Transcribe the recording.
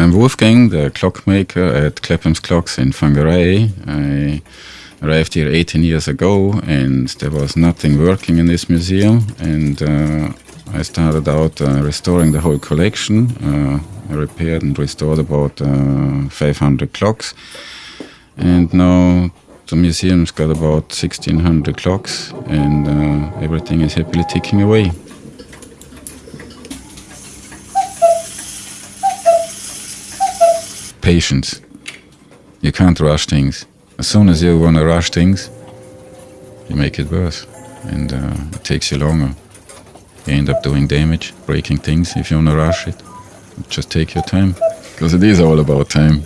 I'm Wolfgang, the clockmaker at Clapham's Clocks in Whangarei. I arrived here 18 years ago and there was nothing working in this museum and uh, I started out uh, restoring the whole collection. Uh, I repaired and restored about uh, 500 clocks and now the museum's got about 1600 clocks and uh, everything is happily ticking away. Patience. You can't rush things. As soon as you want to rush things, you make it worse and uh, it takes you longer. You end up doing damage, breaking things if you want to rush it. Just take your time because it is all about time.